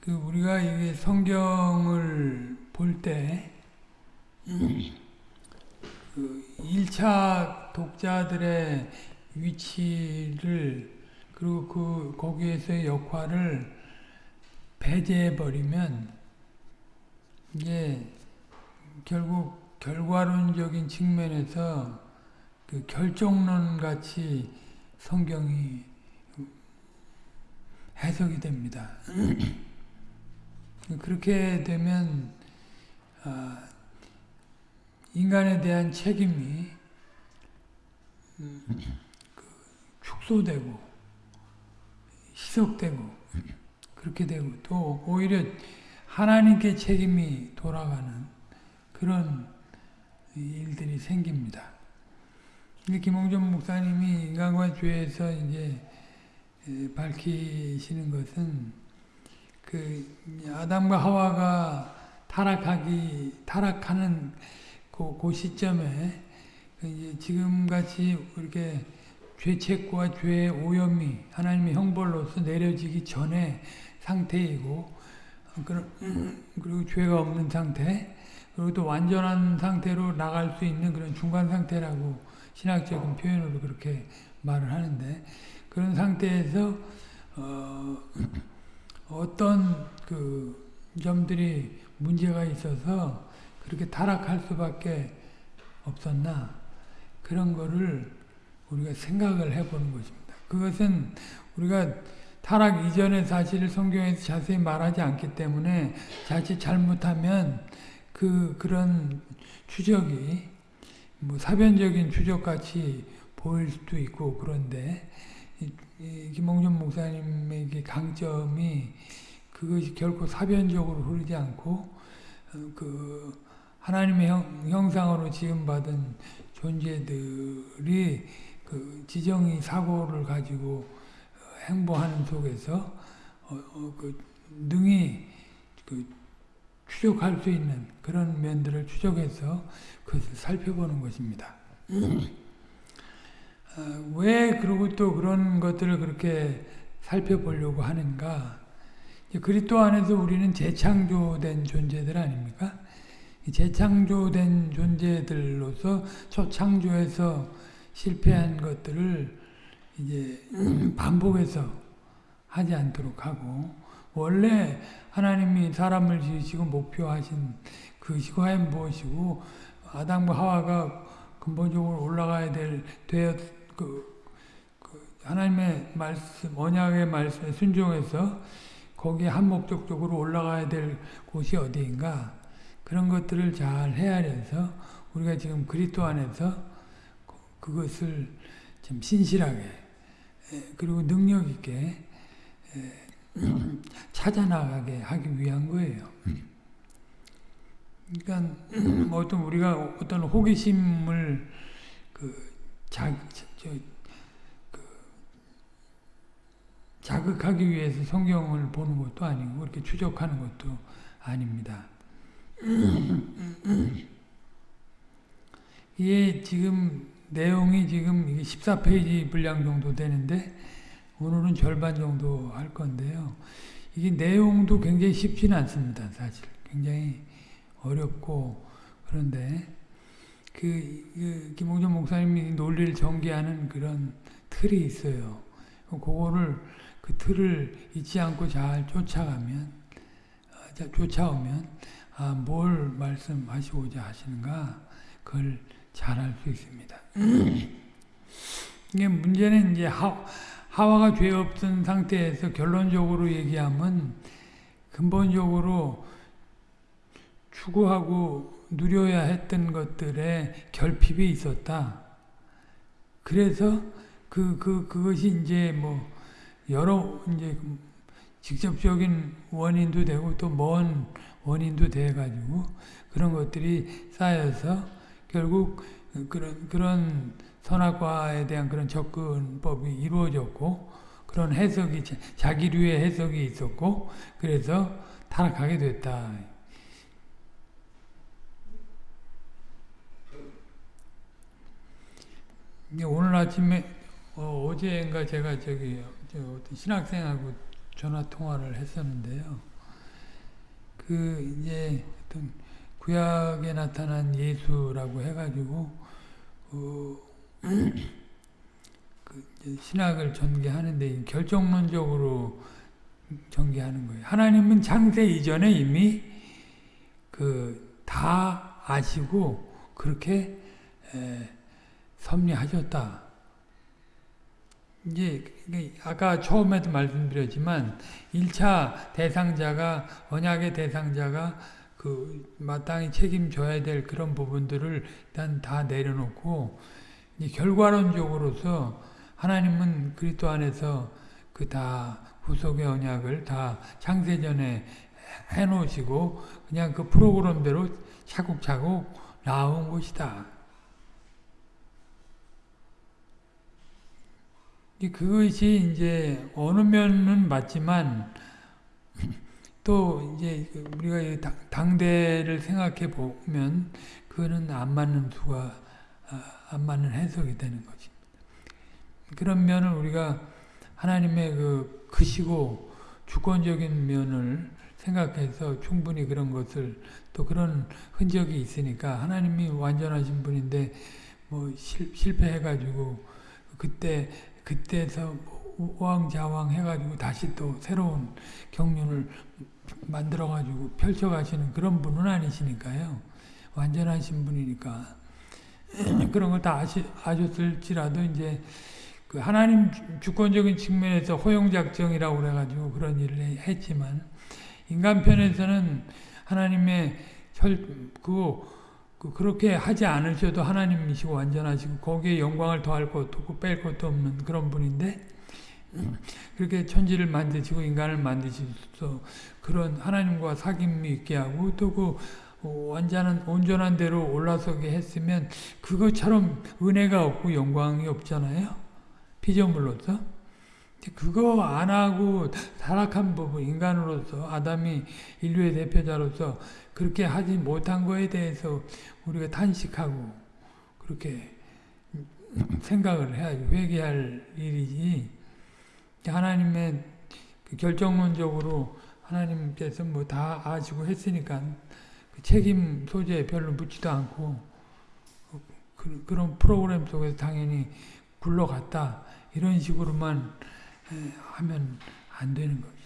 그 우리가 이게 성경을 볼 때, 그 1차 독자들의 위치를, 그리고 그, 거기에서의 역할을 배제해 버리면, 이게 결국 결과론적인 측면에서 그 결정론 같이 성경이 해석이 됩니다. 그렇게 되면 아, 인간에 대한 책임이 그 축소되고 희석되고 그렇게 되고 또 오히려 하나님께 책임이 돌아가는 그런 일들이 생깁니다. 김홍준 목사님이 인간과 죄에서 이제 밝히시는 것은 그 아담과 하와가 타락하기 타락하는 그, 그 시점에 그 이제 지금같이 이렇게 죄책과 죄의 오염이 하나님의 형벌로서 내려지기 전에 상태이고 그리고 죄가 없는 상태 그리고 또 완전한 상태로 나갈 수 있는 그런 중간 상태라고 신학적인 표현으로 그렇게 말을 하는데 그런 상태에서 어, 어떤 그 점들이 문제가 있어서 그렇게 타락할 수밖에 없었나 그런 거를 우리가 생각을 해보는 것입니다. 그것은 우리가 타락 이전의 사실을 성경에서 자세히 말하지 않기 때문에 자칫 잘못하면 그 그런 추적이 뭐 사변적인 추적같이 보일 수도 있고 그런데 김홍준 목사님의 강점이 그것이 결코 사변적으로 흐르지 않고 어, 그 하나님의 형, 상으로 지음받은 존재들이 그 지정의 사고를 가지고 어, 행보하는 속에서 어, 어, 그 능히 그 추적할 수 있는 그런 면들을 추적해서 그것을 살펴보는 것입니다. 어, 왜 그러고 또 그런 것들을 그렇게 살펴보려고 하는가? 그리스도 안에서 우리는 재창조된 존재들 아닙니까? 재창조된 존재들로서 초창조에서 실패한 것들을 이제 반복해서 하지 않도록 하고 원래 하나님이 사람을 지으시고 목표하신 그 시과엔 무엇이고 아담과 하와가 근본적으로 올라가야 될 되었 그, 그 하나님의 말씀 언약의 말씀에 순종해서 거기에 한 목적적으로 올라가야 될 곳이 어디인가 그런 것들을 잘 헤아려서 우리가 지금 그리스도 안에서 그것을 좀 신실하게 그리고 능력 있게 찾아 나가게 하기 위한 거예요. 그러니까 어떤 우리가 어떤 호기심을 그 자, 저, 그 자극하기 위해서 성경을 보는 것도 아니고 그렇게 추적하는 것도 아닙니다. 이게 지금 내용이 지금 14페이지 분량 정도 되는데 오늘은 절반 정도 할 건데요. 이게 내용도 굉장히 쉽지는 않습니다. 사실 굉장히 어렵고 그런데 그, 그 김홍준 목사님이 논리를 전개하는 그런 틀이 있어요. 그거를 그 틀을 잊지 않고 잘 쫓아가면 어, 쫓아오면 아, 뭘 말씀하시고자 하시는가 그걸 잘 알 수 있습니다. 이게 문제는 이제 하, 하와가 죄 없던 상태에서 결론적으로 얘기하면 근본적으로 추구하고 누려야 했던 것들의 결핍이 있었다. 그래서 그, 그, 그것이 이제 뭐, 여러, 이제, 직접적인 원인도 되고 또 먼 원인도 돼가지고 그런 것들이 쌓여서 결국 그런, 그런 선악과에 대한 그런 접근법이 이루어졌고 그런 해석이, 자기류의 해석이 있었고 그래서 타락하게 됐다. 오늘 아침에 어, 제인가 제가 저기 저 신학생하고 전화 통화를 했었는데요. 그 이제 어떤 구약에 나타난 예수라고 해가지고 어, 그 이제 신학을 전개하는데 결정론적으로 전개하는 거예요. 하나님은 창세 이전에 이미 그 다 아시고 그렇게 에, 섭리하셨다. 이제 아까 처음에도 말씀드렸지만 1차 대상자가 언약의 대상자가 그 마땅히 책임져야 될 그런 부분들을 일단 다 내려놓고 결과론적으로서 하나님은 그리스도 안에서 그 다 후속의 언약을 다 창세전에 해놓으시고 그냥 그 프로그램대로 차곡차곡 나온 것이다. 그것이 이제 어느 면은 맞지만 또 이제 우리가 당대를 생각해 보면 그거는 안 맞는 수가 안 맞는 해석이 되는 것입니다. 그런 면을 우리가 하나님의 그 크시고 주권적인 면을 생각해서 충분히 그런 것을 또 그런 흔적이 있으니까 하나님이 완전하신 분인데 뭐 실, 실패해가지고 그때 그때서 우왕좌왕 해가지고 다시 또 새로운 경륜을 만들어가지고 펼쳐가시는 그런 분은 아니시니까요. 완전하신 분이니까. 그런 걸 다 아셨을지라도 이제 그 하나님 주권적인 측면에서 허용작정이라고 그래가지고 그런 일을 했지만 인간 편에서는 하나님의 혈, 그, 그, 그렇게 하지 않으셔도 하나님이시고 완전하시고 거기에 영광을 더할 것도 없고 뺄 것도 없는 그런 분인데 그렇게 천지를 만드시고 인간을 만드셔서 그런 하나님과 사귐이 있게 하고 또그 완전한 온전한 대로 올라서게 했으면 그것처럼 은혜가 없고 영광이 없잖아요. 피조물로서. 그거 안 하고 타락한 부분 인간으로서 아담이 인류의 대표자로서 그렇게 하지 못한 거에 대해서 우리가 탄식하고 그렇게 생각을 해야지 회개할 일이지. 하나님의 그 결정론적으로 하나님께서 뭐 다 아시고 했으니까 그 책임 소재에 별로 묻지도 않고 그, 런 프로그램 속에서 당연히 굴러갔다. 이런 식으로만 하면 안 되는 거지.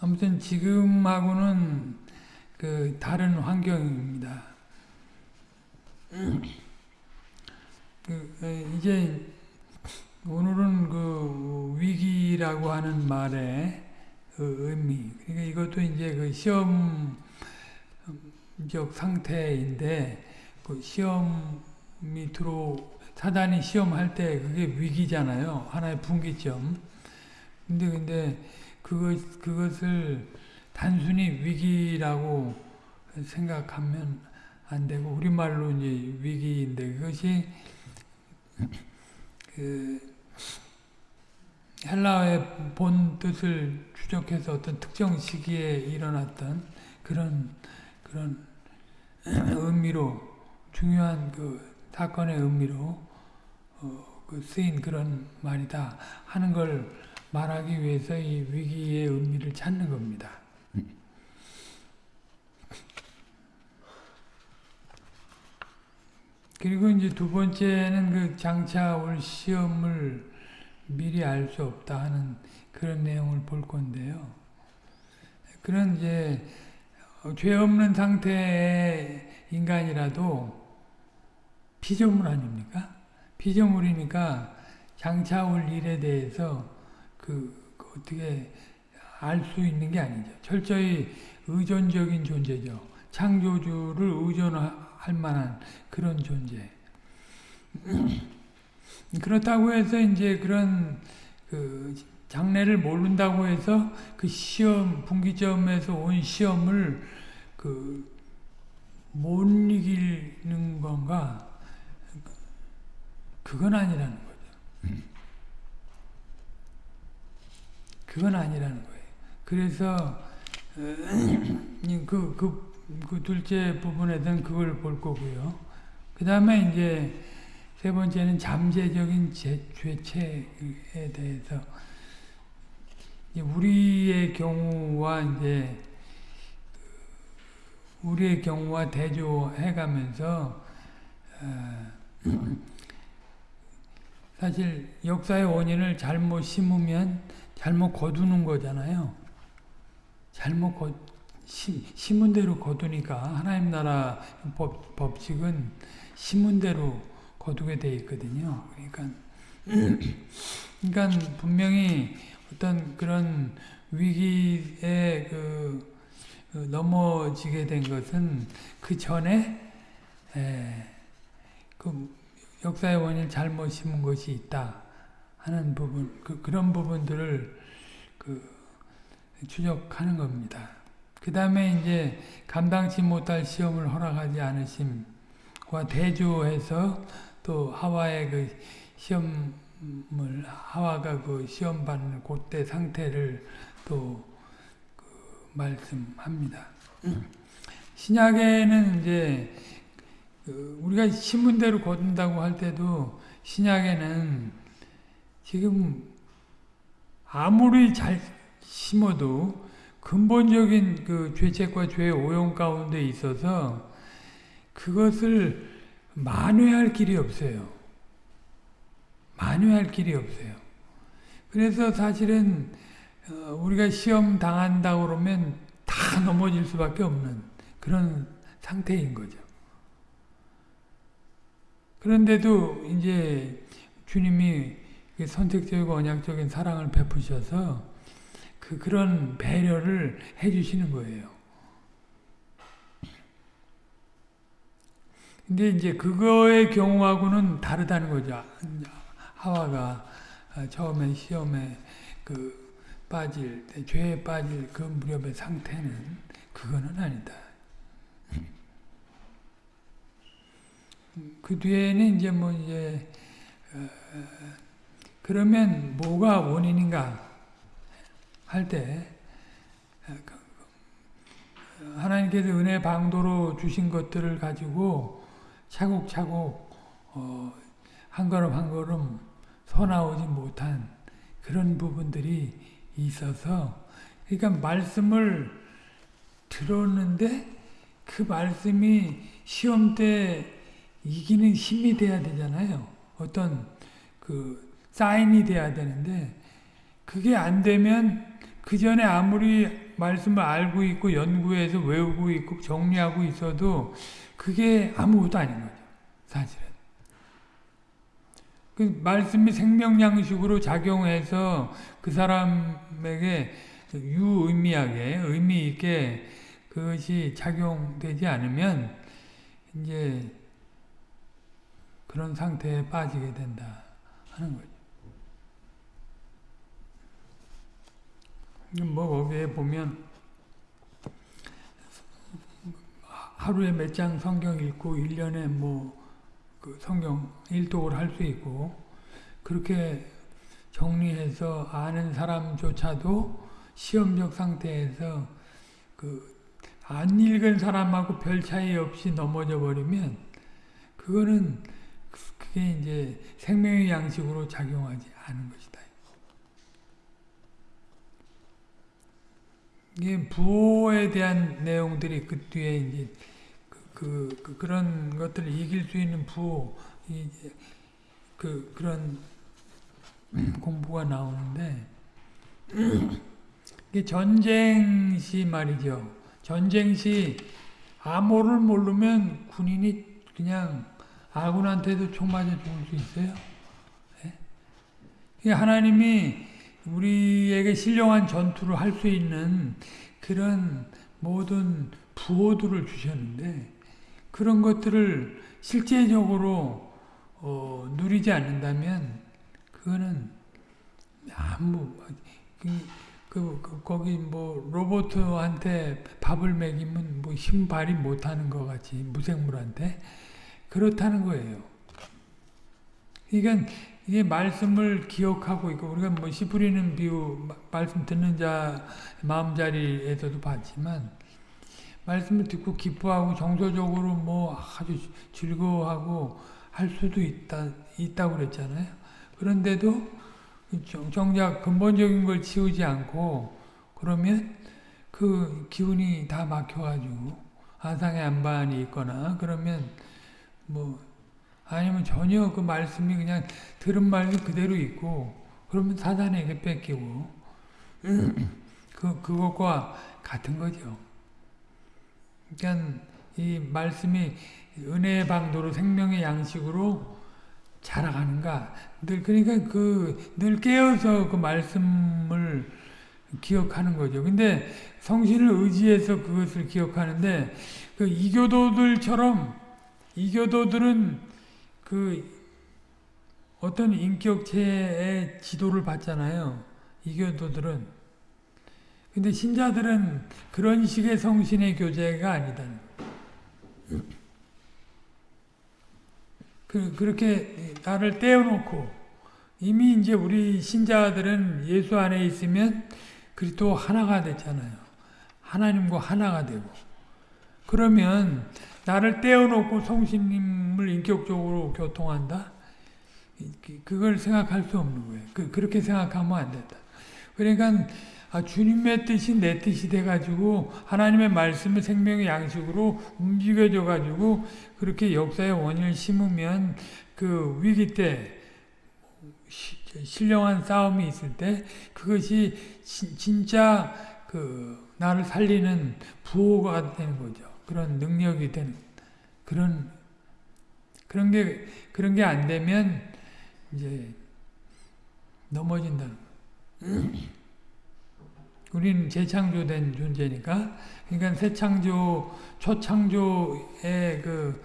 아무튼 지금하고는 그 다른 환경입니다. 그 이제 오늘은 그 위기라고 하는 말의 그 의미. 그러니까 이것도 이제 그 시험적 상태인데 그 시험이 들어 사단이 시험할 때 그게 위기잖아요. 하나의 분기점. 근데 근데 그것 그것을 단순히 위기라고 생각하면 안 되고 우리말로 이제 위기인데 그것이 그 헬라어의 본 뜻을 추적해서 어떤 특정 시기에 일어났던 그런 그런 의미로 중요한 그 사건의 의미로 어, 그 쓰인 그런 말이다 하는 걸 말하기 위해서 이 위기의 의미를 찾는 겁니다. 그리고 이제 두 번째는 그 장차 올 시험을 미리 알 수 없다 하는 그런 내용을 볼 건데요. 그런 이제 죄 없는 상태의 인간이라도 피조물 아닙니까? 피조물이니까 장차 올 일에 대해서 그, 그 어떻게 알 수 있는 게 아니죠. 철저히 의존적인 존재죠. 창조주를 의존할 만한 그런 존재. 그렇다고 해서 이제 그런 그 장래를 모른다고 해서 그 시험 분기점에서 온 시험을 그 못 이기는 건가? 그건 아니라는 거죠. 그건 아니라는 거예요. 그래서 그, 그, 그 둘째 부분에서는 그걸 볼 거고요. 그 다음에 이제 세 번째는 잠재적인 제, 죄책에 대해서 우리의 경우와 이제 우리의 경우와 대조해가면서 어, 사실 역사의 원인을 잘못 심으면 잘못 거두는 거잖아요. 잘못 거, 심, 심은 대로 거두니까 하나님 나라 법, 법칙은 심은 대로 거두게 돼 있거든요. 그러니까 그러니까 분명히 어떤 그런 위기에 그, 그 넘어지게 된 것은 그 전에 에, 그 역사의 원인을 잘못 심은 것이 있다 하는 부분 그, 그런 부분들을 그 추적하는 겁니다. 그 다음에 이제 감당치 못할 시험을 허락하지 않으심과 대조해서 또 하와의 그 시험을 하와가 그 시험 받는 그때 상태를 또 그 말씀합니다. 신약에는 이제 그 우리가 신문대로 거둔다고 할 때도 신약에는 지금 아무리 잘 심어도 근본적인 그 죄책과 죄의 오용 가운데 있어서 그것을 만회할 길이 없어요. 만회할 길이 없어요. 그래서 사실은 우리가 시험 당한다 그러면 다 넘어질 수밖에 없는 그런 상태인 거죠. 그런데도 이제 주님이 선택적이고 언약적인 사랑을 베푸셔서 그 그런 배려를 해주시는 거예요. 근데 이제 그거의 경우하고는 다르다는 거죠. 하와가 처음에 시험에 그 빠질 때, 죄에 빠질 그 무렵의 상태는 그거는 아니다. 그 뒤에는 이제 뭐 이제 어, 그러면 뭐가 원인인가 할 때 하나님께서 은혜 방도로 주신 것들을 가지고 차곡차곡 어, 한 걸음 한 걸음 서나오지 못한 그런 부분들이 있어서 그러니까 말씀을 들었는데 그 말씀이 시험 때 이기는 힘이 돼야 되잖아요. 어떤 그 사인이 돼야 되는데 그게 안 되면 그 전에 아무리 말씀을 알고 있고 연구해서 외우고 있고 정리하고 있어도 그게 아무것도 아닌 거죠. 사실은. 그 말씀이 생명양식으로 작용해서 그 사람에게 유의미하게 의미 있게 그것이 작용되지 않으면 이제 그런 상태에 빠지게 된다 하는 거죠. 뭐 거기에 보면 하루에 몇 장 성경 읽고 1년에 뭐 그 성경 일독을 할 수 있고 그렇게 정리해서 아는 사람조차도 시험적 상태에서 그 안 읽은 사람하고 별 차이 없이 넘어져 버리면 그거는 그게 이제 생명의 양식으로 작용하지 않은 것이다. 이게 부호에 대한 내용들이 그 뒤에 이제 그, 그, 그 런 것들을 이길 수 있는 부호, 이제 그, 그런 공부가 나오는데, 이게 전쟁 시 말이죠. 전쟁 시 암호를 모르면 군인이 그냥 아군한테도 총 맞아 죽을 수 있어요. 네? 하나님이 우리에게 신령한 전투를 할 수 있는 그런 모든 부호들을 주셨는데 그런 것들을 실제적으로 어, 누리지 않는다면 그거는 아무 그, 그, 그, 거기 뭐 로봇한테 밥을 먹이면 뭐 힘발이 못하는 것 같이 무생물한테 그렇다는 거예요. 그러니까 이게 말씀을 기억하고 있고 우리가 뭐 씨 뿌리는 비유 말씀 듣는 자 마음자리에서도 봤지만 말씀을 듣고 기뻐하고 정서적으로 뭐 아주 즐거워하고 할 수도 있다, 있다고 그랬잖아요. 그런데도 정작 근본적인 걸 치우지 않고 그러면 그 기운이 다 막혀가지고 아상의 안반이 있거나 그러면 뭐 아니면 전혀 그 말씀이 그냥 들은 말이 그대로 있고 그러면 사단에게 뺏기고 그 그것과 같은 거죠. 그러니까 이 말씀이 은혜의 방도로 생명의 양식으로 자라가는가 늘 그러니까 그 늘 깨어서 그 말씀을 기억하는 거죠. 근데 성신을 의지해서 그것을 기억하는데 그 이교도들처럼 이교도들은 그 어떤 인격체의 지도를 받잖아요. 이교도들은. 근데 신자들은 그런 식의 성신의 교제가 아니다. 그, 그렇게 나를 떼어놓고 이미 이제 우리 신자들은 예수 안에 있으면 그리스도 하나가 됐잖아요. 하나님과 하나가 되고. 그러면 나를 떼어놓고 성신님을 인격적으로 교통한다? 그걸 생각할 수 없는 거예요. 그, 그렇게 생각하면 안 된다. 그러니까 아, 주님의 뜻이 내 뜻이 돼가지고 하나님의 말씀을 생명의 양식으로 움직여져가지고 그렇게 역사의 원인을 심으면 그 위기 때 신령한 싸움이 있을 때 그것이 시, 진짜 그 나를 살리는 부호가 되는 거죠. 그런 능력이 되는 그런 그런 게 그런 게 안 되면 이제 넘어진다는 우리는 재창조된 존재니까 그러니까 새 창조 초창조의 그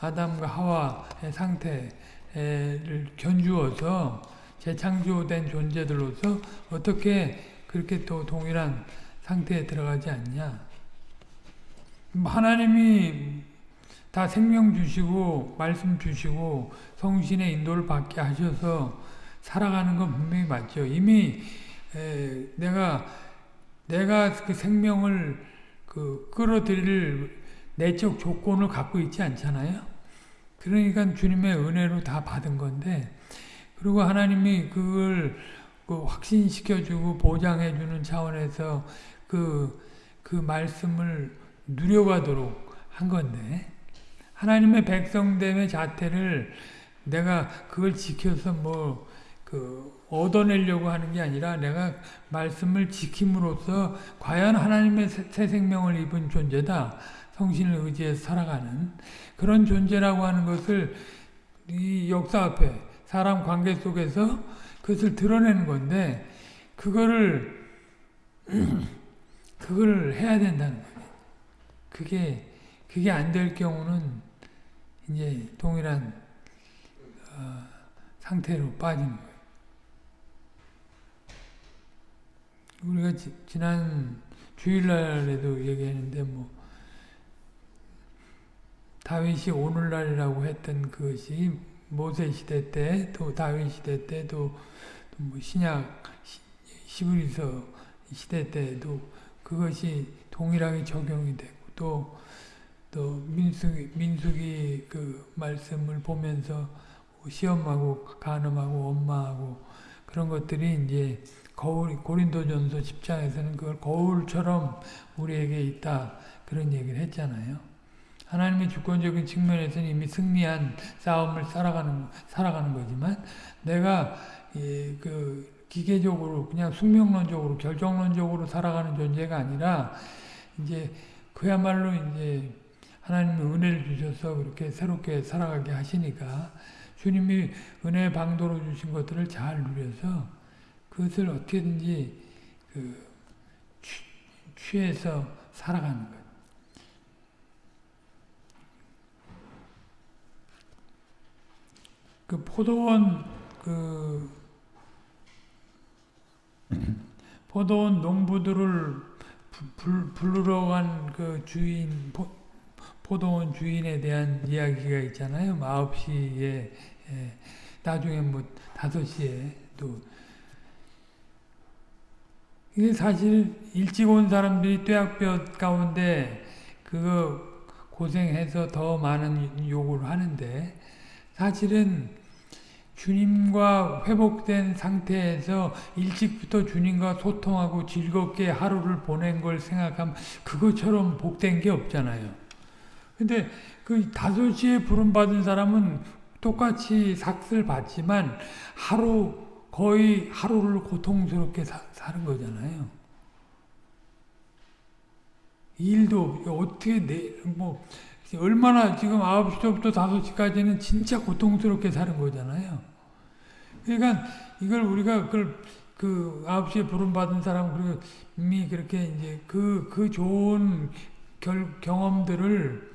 아담과 하와의 상태를 견주어서 재창조된 존재들로서 어떻게 그렇게 또 동일한 상태에 들어가지 않냐. 하나님이 다 생명 주시고 말씀 주시고 성신의 인도를 받게 하셔서 살아가는 건 분명히 맞죠. 이미 내가 내가 그 생명을 그 끌어들일 내적 조건을 갖고 있지 않잖아요. 그러니까 주님의 은혜로 다 받은 건데 그리고 하나님이 그걸 그 확신시켜주고 보장해주는 차원에서 그, 그 말씀을 누려가도록 한 건데, 하나님의 백성됨의 자태를 내가 그걸 지켜서 뭐, 그, 얻어내려고 하는 게 아니라 내가 말씀을 지킴으로써 과연 하나님의 새 생명을 입은 존재다. 성신을 의지해서 살아가는 그런 존재라고 하는 것을 이 역사 앞에 사람 관계 속에서 그것을 드러내는 건데 그거를 그걸 해야 된다는 거예요. 그게 그게 안 될 경우는 이제 동일한 어, 상태로 빠지는 거예요. 우리가 지, 지난 주일날에도 얘기했는데 뭐 다윗이 오늘날이라고 했던 그것이 모세 시대 때, 또 다윗 시대 때, 또, 뭐 신약 시브리서 시대 때도 그것이 동일하게 적용이 되고 또, 또 민숙이, 민숙이 그 말씀을 보면서 시험하고 간음하고 엄마하고 그런 것들이 이제 거울, 고린도전서 10장에서는 그걸 거울처럼 우리에게 있다 그런 얘기를 했잖아요. 하나님의 주권적인 측면에서는 이미 승리한 싸움을 살아가는 살아가는 거지만 내가 예, 그 기계적으로 그냥 숙명론적으로 결정론적으로 살아가는 존재가 아니라 이제 그야말로 이제 하나님의 은혜를 주셔서 그렇게 새롭게 살아가게 하시니까 주님이 은혜 방도로 주신 것들을 잘 누려서 그것을 어떻게든지 그 취해서 살아가는 거예요. 그 포도원 그 포도원 농부들을 불, 부르러 간 그 주인 포, 포도원 주인에 대한 이야기가 있잖아요. 9시에 예, 나중에 뭐 5시에 또 이게 사실 일찍 온 사람들이 뙤약볕 가운데 그거 고생해서 더 많은 요구를 하는데 사실은 주님과 회복된 상태에서 일찍부터 주님과 소통하고 즐겁게 하루를 보낸 걸 생각하면 그것처럼 복된 게 없잖아요. 근데 그 다섯 시에 부름받은 사람은 똑같이 삭슬 받지만 하루 거의 하루를 고통스럽게 사, 사는 거잖아요. 일도 어떻게 내, 뭐 얼마나 지금 9시부터 5시까지는 진짜 고통스럽게 사는 거잖아요. 그러니까 이걸 우리가 그걸 그 9시에 부름받은 사람이 그렇게 이제 그, 그 좋은 결, 경험들을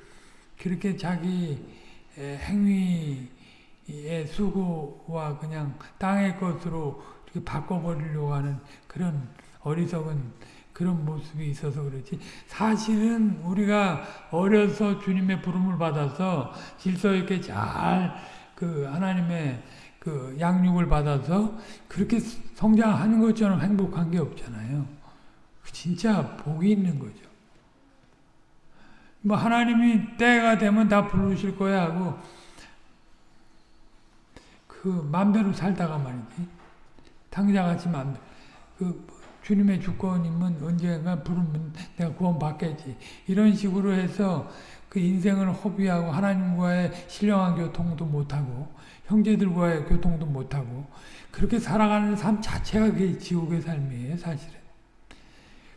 그렇게 자기 행위의 수고와 그냥 땅의 것으로 이렇게 바꿔버리려고 하는 그런 어리석은 그런 모습이 있어서 그렇지. 사실은 우리가 어려서 주님의 부름을 받아서 질서 있게 잘 그 하나님의 그 양육을 받아서 그렇게 성장하는 것처럼 행복한 게 없잖아요. 진짜 복이 있는 거죠. 뭐 하나님이 때가 되면 다 부르실 거야 하고 그 맘대로 살다가 말이지 당자같이 맘대로 그 주님의 주권이면 언젠가 부르면 내가 구원 받겠지 이런 식으로 해서 그 인생을 허비하고 하나님과의 신령한 교통도 못하고 형제들과의 교통도 못하고 그렇게 살아가는 삶 자체가 그게 지옥의 삶이에요 사실은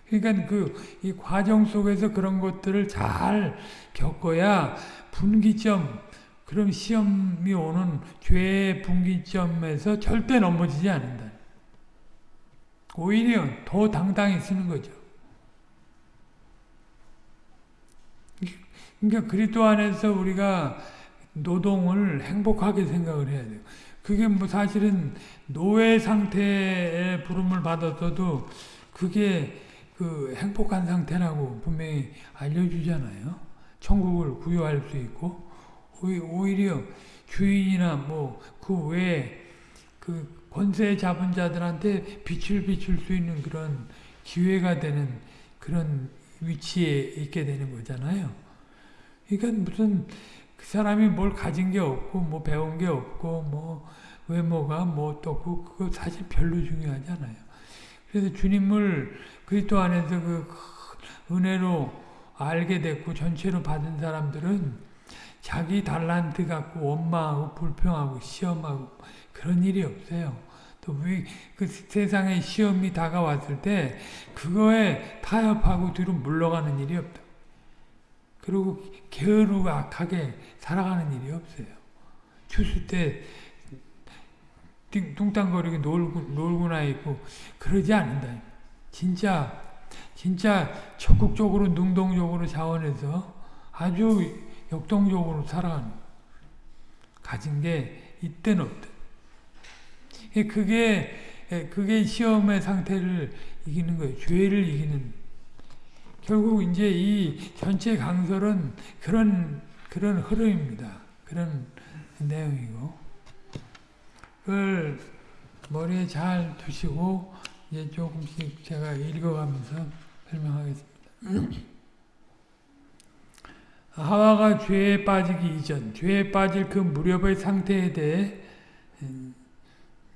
그러니까 그 이 과정 속에서 그런 것들을 잘 겪어야 분기점 그런 시험이 오는 죄의 분기점에서 절대 넘어지지 않는다. 오히려 더 당당히 쓰는 거죠. 그러니까 그리스도 안에서 우리가 노동을 행복하게 생각을 해야 돼요. 그게 뭐 사실은 노예 상태의 부름을 받았어도 그게 그 행복한 상태라고 분명히 알려주잖아요. 천국을 구유할 수 있고 오히려 주인이나 뭐 그 외에 그 권세 잡은 자들한테 빛을 비출 수 있는 그런 기회가 되는 그런 위치에 있게 되는 거잖아요. 그러니까 무슨 그 사람이 뭘 가진 게 없고 뭐 배운 게 없고 뭐 외모가 뭐 어떻고 그거 사실 별로 중요하지 않아요. 그래서 주님을 그리스도 안에서 그 은혜로 알게 됐고 전체로 받은 사람들은 자기 달란트 갖고 원망하고 불평하고 시험하고 그런 일이 없어요. 또그 세상에 시험이 다가왔을 때 그거에 타협하고 뒤로 물러가는 일이 없다. 그리고 게으르고 악하게 살아가는 일이 없어요. 추수 때 뚱땅거리게 놀고, 놀고나 있고 그러지 않는다. 진짜 진짜 적극적으로 능동적으로 자원해서 아주 역동적으로 살아가는 가진 게 있든 없든 그게 그게 시험의 상태를 이기는 거예요. 죄를 이기는 결국 이제 이 전체 강설은 그런 그런 흐름입니다. 그런 내용이고 그걸 머리에 잘 두시고 이제 조금씩 제가 읽어가면서 설명하겠습니다. 하와가 죄에 빠지기 이전, 죄에 빠질 그 무렵의 상태에 대해 음,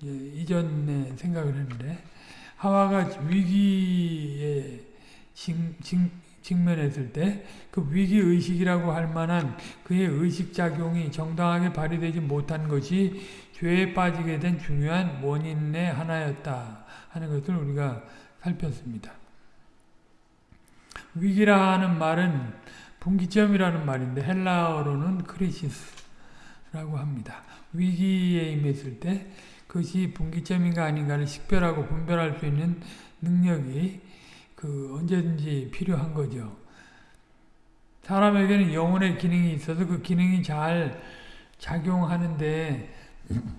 이전에 생각을 했는데 하와가 위기에 직, 직, 직면했을 때 그 위기의식이라고 할 만한 그의 의식작용이 정당하게 발휘되지 못한 것이 죄에 빠지게 된 중요한 원인의 하나였다 하는 것을 우리가 살폈습니다. 위기라 하는 말은 분기점이라는 말인데 헬라어로는 κρίσις라고 합니다. 위기에 임했을 때 그것이 분기점인가 아닌가를 식별하고 분별할 수 있는 능력이 그 언제든지 필요한 거죠. 사람에게는 영혼의 기능이 있어서 그 기능이 잘 작용하는데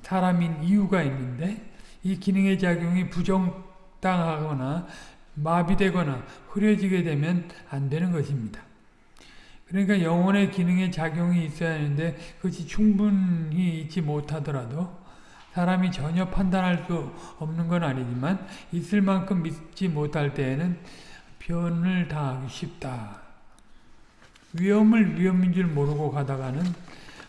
사람인 이유가 있는데 이 기능의 작용이 부정당하거나 마비되거나 흐려지게 되면 안 되는 것입니다. 그러니까 영혼의 기능의 작용이 있어야 하는데 그것이 충분히 있지 못하더라도 사람이 전혀 판단할 수 없는 건 아니지만 있을 만큼 믿지 못할 때에는 변을 당하기 쉽다. 위험을 위험인 줄 모르고 가다가는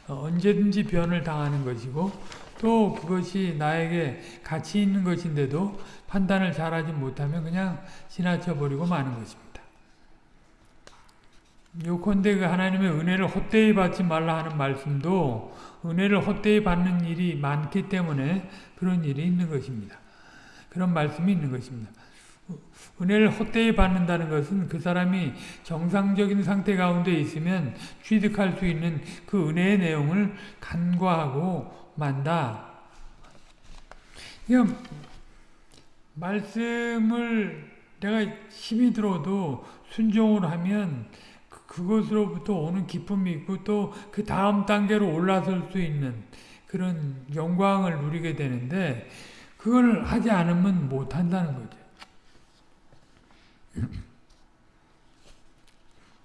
어, 언제든지 변을 당하는 것이고 또 그것이 나에게 가치 있는 것인데도 판단을 잘하지 못하면 그냥 지나쳐 버리고 마는 것입니다. 요컨대 그 하나님의 은혜를 헛되이 받지 말라 하는 말씀도 은혜를 헛되이 받는 일이 많기 때문에 그런 일이 있는 것입니다. 그런 말씀이 있는 것입니다. 은혜를 헛되이 받는다는 것은 그 사람이 정상적인 상태 가운데 있으면 취득할 수 있는 그 은혜의 내용을 간과하고 만다. 말씀을 내가 힘이 들어도 순종을 하면 그것으로부터 오는 기쁨이 있고 또 그 다음 단계로 올라설 수 있는 그런 영광을 누리게 되는데 그걸 하지 않으면 못한다는 거죠.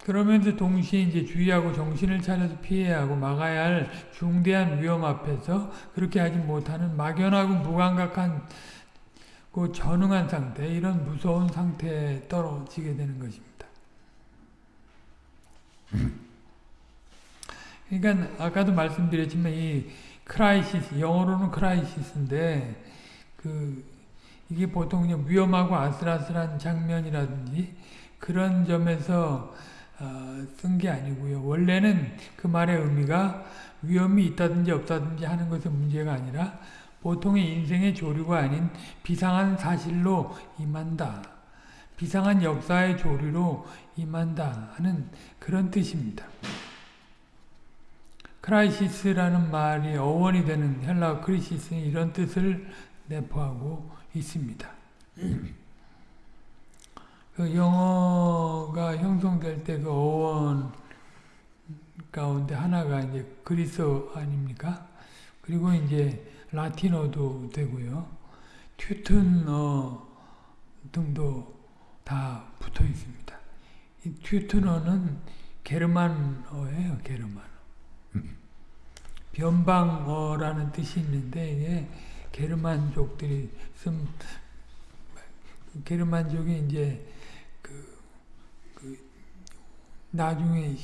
그러면서 동시에 이제 주의하고 정신을 차려서 피해야 하고 막아야 할 중대한 위험 앞에서 그렇게 하지 못하는 막연하고 무감각한 그 전응한 상태, 이런 무서운 상태에 떨어지게 되는 것입니다. 그러니까 아까도 말씀드렸지만 이 crisis 영어로는 crisis인데 그 이게 보통 그냥 위험하고 아슬아슬한 장면이라든지 그런 점에서 어, 쓴게 아니고요. 원래는 그 말의 의미가 위험이 있다든지 없다든지 하는 것은 문제가 아니라 보통의 인생의 조류가 아닌 비상한 사실로 임한다. 비상한 역사의 조류로 임한다 하는 그런 뜻입니다. crisis라는 말이 어원이 되는 헬라 κρίσις는 이런 뜻을 내포하고 있습니다. 그 영어가 형성될 때 그 어원 가운데 하나가 이제 그리스어 아닙니까? 그리고 이제 라틴어도 되고요. 튜튼어 등도 다 붙어 있습니다. 이 튜튼어는 게르만어예요, 게르만어. 변방어라는 뜻이 있는데 이게 게르만족들이 쓴 게르만족이 이제 그, 그 나중에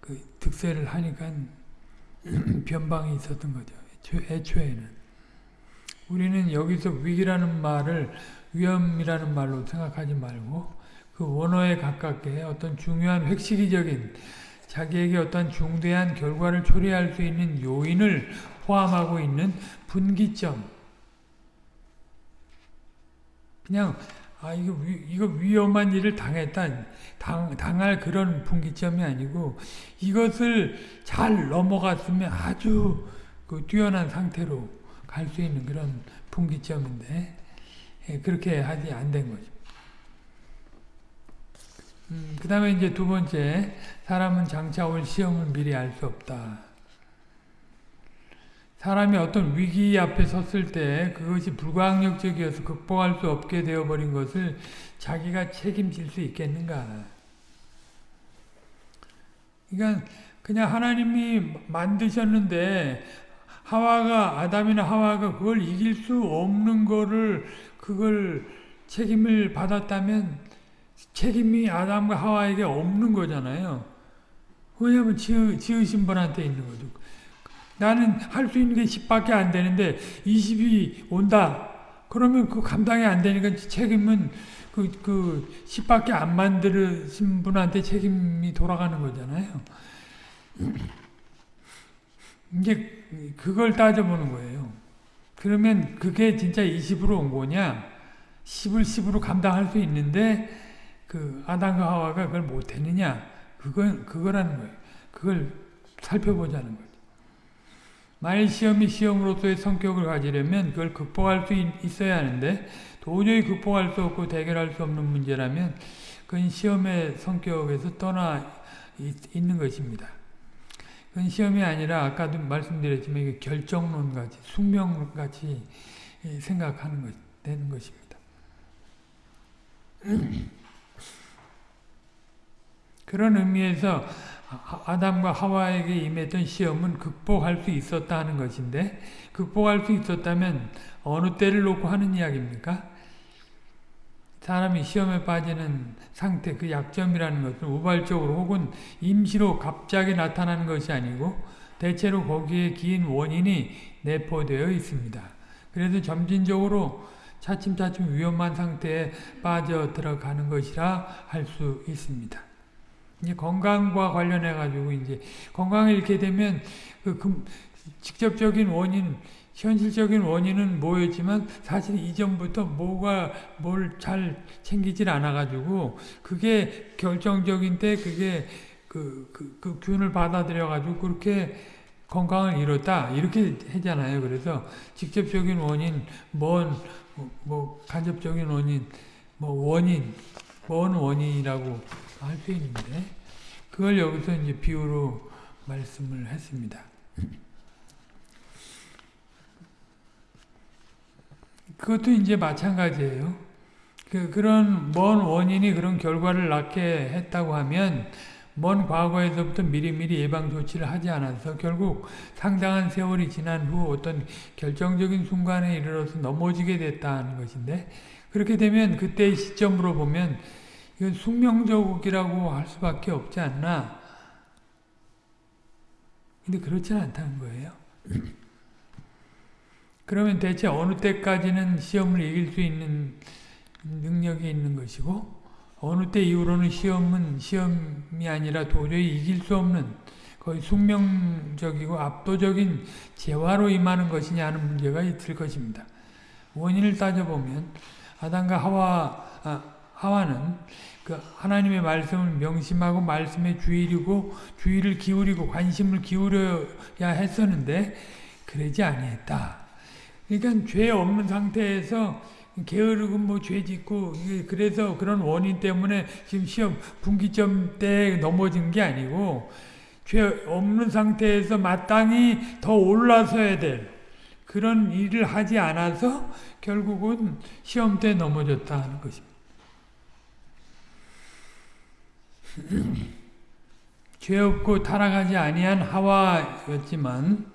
그 득세를 하니까 변방이 있었던 거죠. 애초에는 우리는 여기서 위기라는 말을 위험이라는 말로 생각하지 말고 그 원어에 가깝게 어떤 중요한 획시기적인 자기에게 어떤 중대한 결과를 초래할 수 있는 요인을 포함하고 있는 분기점. 그냥 아 이거 위, 이거 위험한 일을 당했다 당, 당할 그런 분기점이 아니고 이것을 잘 넘어갔으면 아주 그 뛰어난 상태로 갈 수 있는 그런 분기점인데 예, 그렇게 하지 안 된 거죠. 음, 그 다음에 이제 두 번째, 사람은 장차 올 시험을 미리 알 수 없다. 사람이 어떤 위기 앞에 섰을 때 그것이 불가항력적이어서 극복할 수 없게 되어버린 것을 자기가 책임질 수 있겠는가. 그러니까 그냥 하나님이 만드셨는데 하와가 아담이나 하와가 그걸 이길 수 없는 거를 그걸 책임을 받았다면 책임이 아담과 하와에게 없는 거잖아요. 왜냐하면 지으, 지으신 분한테 있는 거죠. 나는 할 수 있는 게 10밖에 안 되는데 20이 온다. 그러면 그 감당이 안 되니까 책임은 그, 그 10밖에 안 만드신 분한테 책임이 돌아가는 거잖아요. 이제 그걸 따져보는 거예요. 그러면 그게 진짜 20으로 온 거냐? 10을 10으로 감당할 수 있는데 그 아담과 하와가 그걸 못했느냐? 그건 그거라는 거예요. 그걸 살펴보자는 거죠. 만일 시험이 시험으로서의 성격을 가지려면 그걸 극복할 수 있어야 하는데 도저히 극복할 수 없고 대결할 수 없는 문제라면 그건 시험의 성격에서 떠나 있는 것입니다. 그건 시험이 아니라 아까도 말씀드렸지만 결정론같이 숙명같이 생각하는 것 되는 것입니다. 그런 의미에서 아담과 하와에게 임했던 시험은 극복할 수 있었다 하는 것인데 극복할 수 있었다면 어느 때를 놓고 하는 이야기입니까? 사람이 시험에 빠지는 상태, 그 약점이라는 것은 우발적으로 혹은 임시로 갑자기 나타나는 것이 아니고 대체로 거기에 긴 원인이 내포되어 있습니다. 그래서 점진적으로 차츰차츰 위험한 상태에 빠져 들어가는 것이라 할 수 있습니다. 이제 건강과 관련해 가지고 이제 건강을 잃게 되면 그, 그 직접적인 원인 현실적인 원인은 뭐였지만 사실 이전부터 뭐가 뭘 잘 챙기질 않아 가지고 그게 결정적인 때 그게 그, 그, 그 균을 받아들여 가지고 그렇게 건강을 잃었다 이렇게 하잖아요. 그래서 직접적인 원인, 뭔, 뭐, 뭐 간접적인 원인, 뭐 원인, 뭔 원인이라고 있는데 그걸 여기서 이제 비유로 말씀을 했습니다. 그것도 이제 마찬가지예요. 그, 그런 먼 원인이 그런 결과를 낳게 했다고 하면 먼 과거에서부터 미리미리 예방 조치를 하지 않아서 결국 상당한 세월이 지난 후 어떤 결정적인 순간에 이르러서 넘어지게 됐다는 것인데 그렇게 되면 그때의 시점으로 보면 이건 숙명적이라고 할 수밖에 없지 않나 근데 그렇지는 않다는 거예요. 그러면 대체 어느 때까지는 시험을 이길 수 있는 능력이 있는 것이고 어느 때 이후로는 시험은 시험이 아니라 도저히 이길 수 없는 거의 숙명적이고 압도적인 재화로 임하는 것이냐 하는 문제가 있을 것입니다. 원인을 따져보면 아담과 하와, 아, 하와는 그 하나님의 말씀을 명심하고 말씀에 주의리고 주의를 기울이고 관심을 기울여야 했었는데 그러지 아니했다. 그러니까 죄 없는 상태에서 게으르고 뭐 죄 짓고 그래서 그런 원인 때문에 지금 시험 분기점 때 넘어진 게 아니고 죄 없는 상태에서 마땅히 더 올라서야 될 그런 일을 하지 않아서 결국은 시험 때 넘어졌다 하는 것입니다. 죄 없고 타락하지 아니한 하와였지만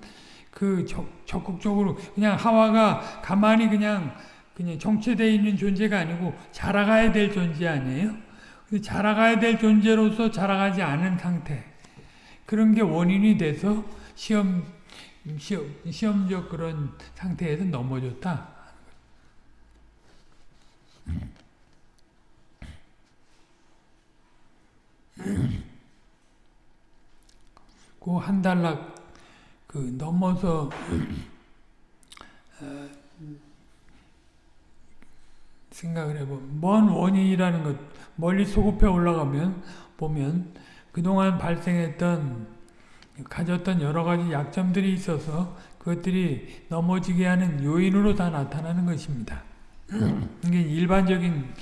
그 적, 적극적으로 그냥 하와가 가만히 그냥 그냥 정체되어 있는 존재가 아니고 자라가야 될 존재 아니에요? 자라가야 될 존재로서 자라가지 않은 상태 그런 게 원인이 돼서 시험 시험 시험적 그런 상태에서 넘어졌다. 그 한 달락 그 넘어서 어, 생각을 해보면 먼 원인이라는 것 멀리 소급해 올라가면 보면 그동안 발생했던 가졌던 여러 가지 약점들이 있어서 그것들이 넘어지게 하는 요인으로 다 나타나는 것입니다. 이게 일반적인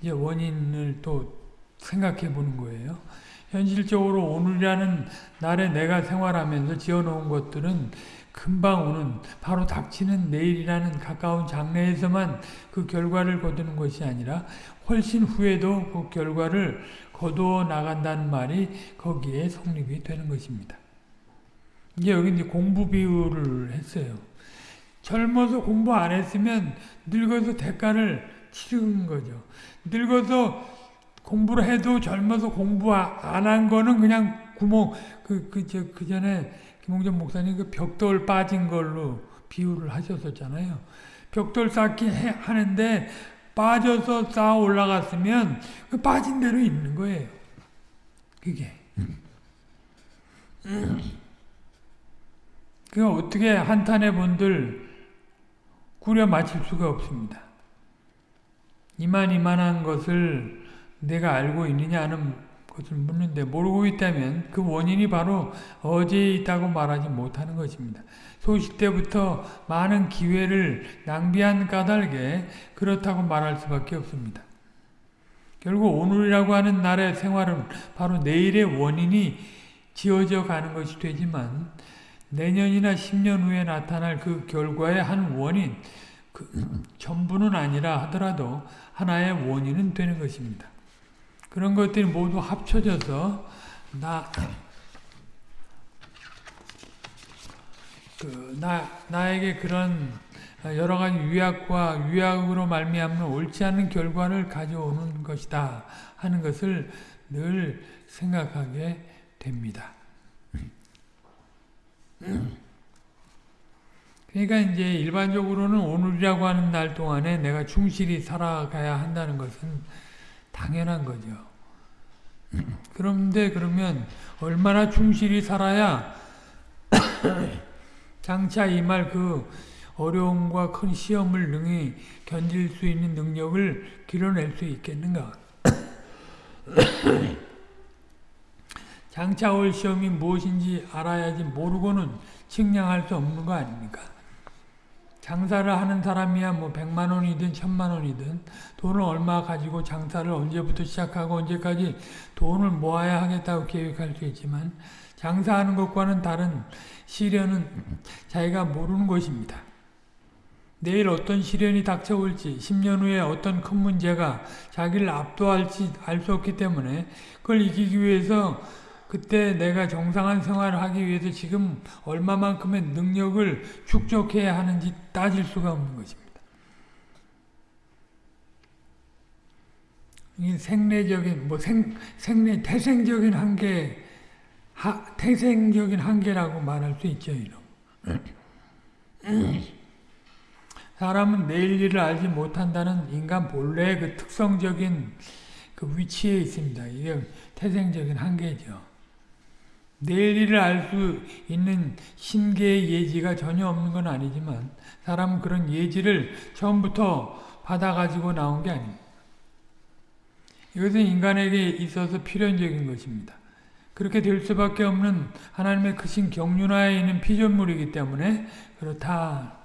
이제 원인을 또 생각해 보는 거예요. 현실적으로 오늘이라는 날에 내가 생활하면서 지어놓은 것들은 금방 오는 바로 닥치는 내일이라는 가까운 장래에서만 그 결과를 거두는 것이 아니라 훨씬 후에도 그 결과를 거두어 나간다는 말이 거기에 성립이 되는 것입니다. 이제 여기 이제 공부 비유를 했어요. 젊어서 공부 안 했으면 늙어서 대가를 치르는 거죠. 늙어서 공부를 해도 젊어서 공부 안 한 거는 그냥 구멍 그그저그 전에 김홍전 목사님 그 벽돌 빠진 걸로 비유를 하셨었잖아요. 벽돌 쌓기 해, 하는데 빠져서 쌓아 올라갔으면 그 빠진 대로 있는 거예요. 그게. 그 어떻게 한탄의 본들 꾸려 맞힐 수가 없습니다. 이만 이만한 것을 내가 알고 있느냐 하는 것을 묻는데 모르고 있다면 그 원인이 바로 어제에 있다고 말하지 못하는 것입니다. 소식 때부터 많은 기회를 낭비한 까닭에 그렇다고 말할 수밖에 없습니다. 결국 오늘이라고 하는 날의 생활은 바로 내일의 원인이 지어져 가는 것이 되지만 내년이나 10년 후에 나타날 그 결과의 한 원인, 그 전부는 아니라 하더라도 하나의 원인은 되는 것입니다. 그런 것들이 모두 합쳐져서 나, 그, 나, 나에게 그런 여러 가지 유약과 유약으로 말미암는 옳지 않은 결과를 가져오는 것이다 하는 것을 늘 생각하게 됩니다. 그러니까 이제 일반적으로는 오늘이라고 하는 날 동안에 내가 충실히 살아가야 한다는 것은 당연한 거죠. 그런데 그러면 얼마나 충실히 살아야 장차 임할 그 어려움과 큰 시험을 능히 견딜 수 있는 능력을 길어낼 수 있겠는가? 장차 올 시험이 무엇인지 알아야지 모르고는 측량할 수 없는 거 아닙니까? 장사를 하는 사람이야 뭐 백만 원이든 천만 원이든 돈을 얼마 가지고 장사를 언제부터 시작하고 언제까지 돈을 모아야 하겠다고 계획할 수 있지만 장사하는 것과는 다른 시련은 자기가 모르는 것입니다. 내일 어떤 시련이 닥쳐올지 10년 후에 어떤 큰 문제가 자기를 압도할지 알 수 없기 때문에 그걸 이기기 위해서 그때 내가 정상한 생활을 하기 위해서 지금 얼마만큼의 능력을 축적해야 하는지 따질 수가 없는 것입니다. 이 생내적인 뭐 생, 생내 태생적인 한계 하, 태생적인 한계라고 말할 수 있죠, 이런. 사람은 내일 일을 알지 못한다는 인간 본래의 그 특성적인 그 위치에 있습니다. 이게 태생적인 한계죠. 내일 일을 알 수 있는 신계의 예지가 전혀 없는 건 아니지만 사람은 그런 예지를 처음부터 받아가지고 나온 게 아닙니다. 이것은 인간에게 있어서 필연적인 것입니다. 그렇게 될 수밖에 없는 하나님의 크신 경륜하에 있는 피조물이기 때문에 그렇다